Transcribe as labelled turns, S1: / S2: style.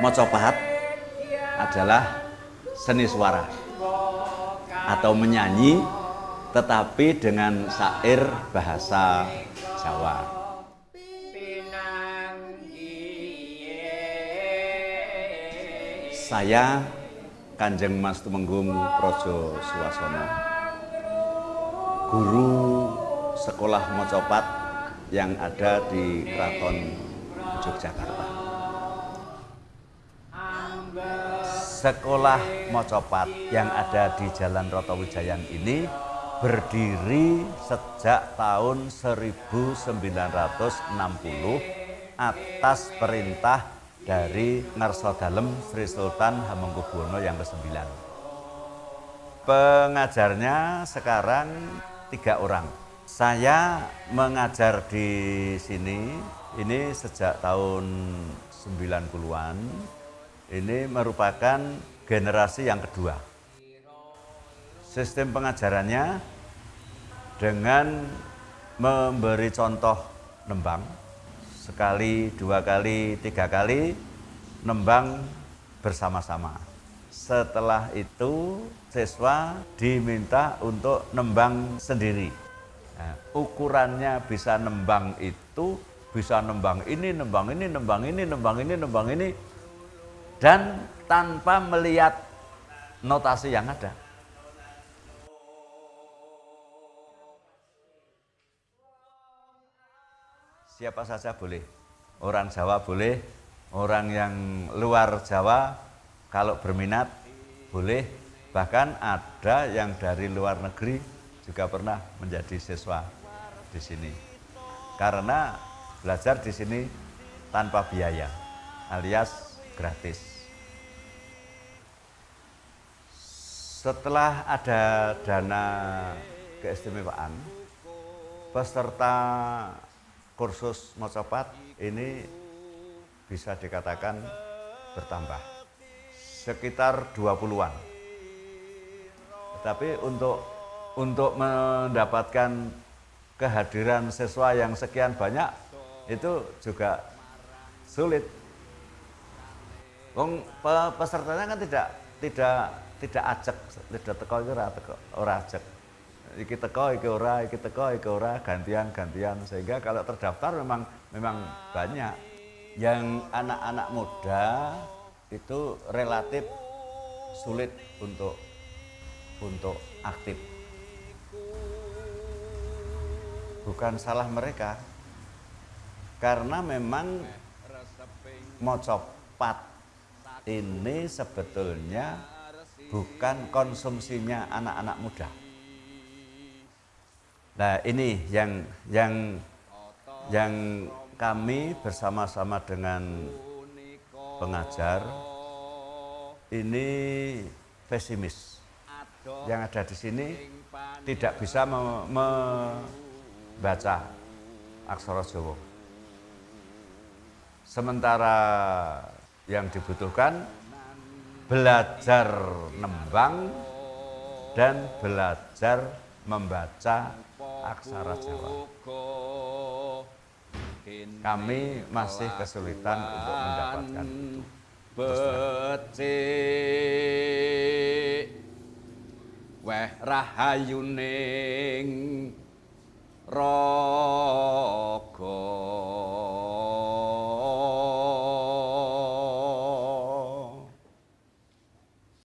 S1: Mocopat adalah seni suara atau menyanyi tetapi dengan syair bahasa Jawa. Saya Kanjeng Mas Tumenggung Projo Suwasono Guru sekolah Mocopat yang ada di Keraton Yogyakarta. Sekolah Mocopat yang ada di Jalan Rotowijayan ini berdiri sejak tahun 1960 atas perintah dari Ngarso Dalem Sri Sultan Hamengkubuwono yang ke-9. Pengajarnya sekarang tiga orang. Saya mengajar di sini ini sejak tahun 90-an. Ini merupakan generasi yang kedua. Sistem pengajarannya dengan memberi contoh nembang sekali, dua kali, tiga kali nembang bersama-sama. Setelah itu siswa diminta untuk nembang sendiri. Nah, ukurannya bisa nembang itu, bisa nembang ini, nembang ini, nembang ini, nembang ini, nembang ini, dan tanpa melihat notasi yang ada. Siapa saja boleh, orang Jawa boleh, orang yang luar Jawa kalau berminat boleh, bahkan ada yang dari luar negeri juga pernah menjadi siswa di sini. Karena belajar di sini tanpa biaya, alias gratis. Setelah ada dana keistimewaan, peserta kursus Mocopat ini bisa dikatakan bertambah sekitar 20-an. Tapi untuk untuk mendapatkan kehadiran siswa yang sekian banyak itu juga sulit. Wong pesertanya kan tidak tidak tidak ajak, tidak teko ora teko ora ajak. Iki teko iki ora iki teko iki ora gantian gantian. Sehingga kalau terdaftar memang memang banyak. Yang anak-anak muda itu relatif sulit untuk untuk aktif. Bukan salah mereka. Karena memang mocopat ini sebetulnya bukan konsumsinya anak-anak muda Nah ini yang yang yang kami bersama-sama dengan pengajar ini pesimis. Yang ada di sini tidak bisa membaca aksara Jawa. Sementara yang dibutuhkan belajar nembang dan belajar membaca aksara Jawa. Kami masih kesulitan untuk mendapatkan itu. Weh rahayuning roh